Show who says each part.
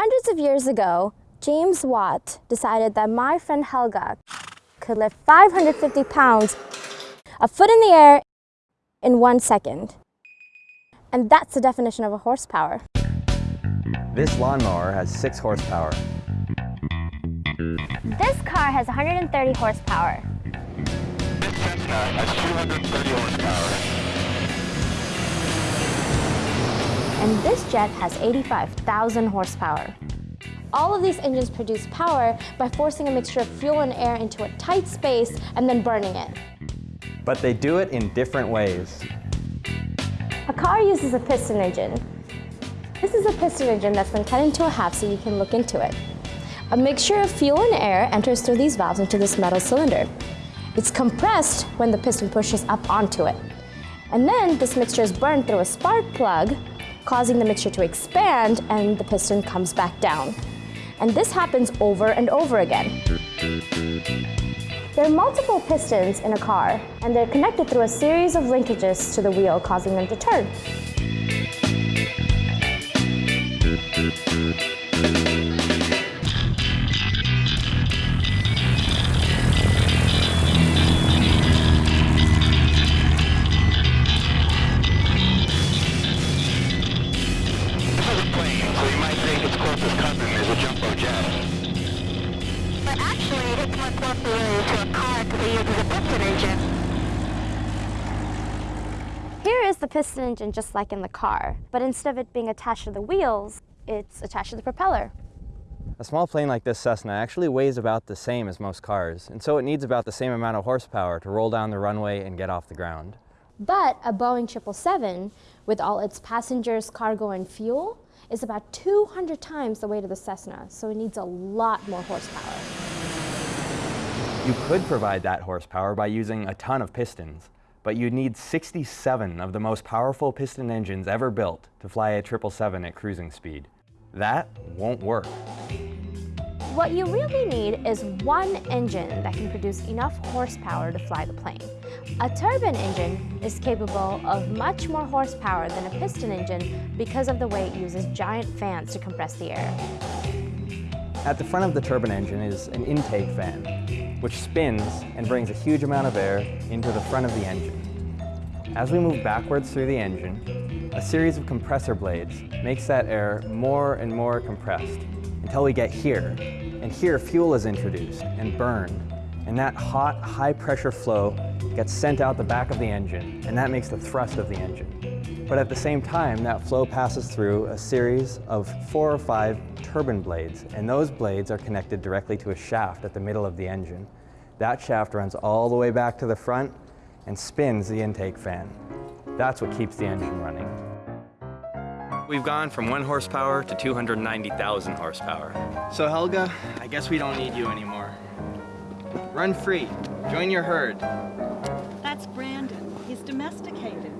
Speaker 1: Hundreds of years ago, James Watt decided that my friend Helga could lift 550 pounds a foot in the air in one second. And that's the definition of a horsepower.
Speaker 2: This lawnmower has 6 horsepower.
Speaker 1: This car has 130 horsepower.
Speaker 3: This Cessna has 230 horsepower.
Speaker 1: And this jet has 85,000 horsepower. All of these engines produce power by forcing a mixture of fuel and air into a tight space and then burning it.
Speaker 2: But they do it in different ways.
Speaker 1: A car uses a piston engine. This is a piston engine that's been cut into a half so you can look into it. A mixture of fuel and air enters through these valves into this metal cylinder. It's compressed when the piston pushes up onto it. And then this mixture is burned through a spark plug, causing the mixture to expand and the piston comes back down. And this happens over and over again. There are multiple pistons in a car, and they're connected through a series of linkages to the wheel, causing them to turn.
Speaker 3: This think its cousin is a jumbo jet.
Speaker 4: But actually, it's much more familiar to a car because it uses a piston engine.
Speaker 1: Here is the piston engine just like in the car, but instead of it being attached to the wheels, it's attached to the propeller.
Speaker 2: A small plane like this Cessna actually weighs about the same as most cars, and so it needs about the same amount of horsepower to roll down the runway and get off the ground.
Speaker 1: But a Boeing 777, with all its passengers, cargo, and fuel, is about 200 times the weight of the Cessna, so it needs a lot more horsepower.
Speaker 2: You could provide that horsepower by using a ton of pistons, but you'd need 67 of the most powerful piston engines ever built to fly a 777 at cruising speed. That won't work.
Speaker 1: What you really need is one engine that can produce enough horsepower to fly the plane. A turbine engine is capable of much more horsepower than a piston engine because of the way it uses giant fans to compress the air.
Speaker 2: At the front of the turbine engine is an intake fan, which spins and brings a huge amount of air into the front of the engine. As we move backwards through the engine, a series of compressor blades makes that air more and more compressed until we get here. And here fuel is introduced and burned, and that hot, high-pressure flow gets sent out the back of the engine, and that makes the thrust of the engine. But at the same time, that flow passes through a series of four or five turbine blades, and those blades are connected directly to a shaft at the middle of the engine. That shaft runs all the way back to the front and spins the intake fan. That's what keeps the engine running. We've gone from one horsepower to 290,000 horsepower. So Helga, I guess we don't need you anymore. Run free, join your herd.
Speaker 5: That's Brandon. He's domesticated.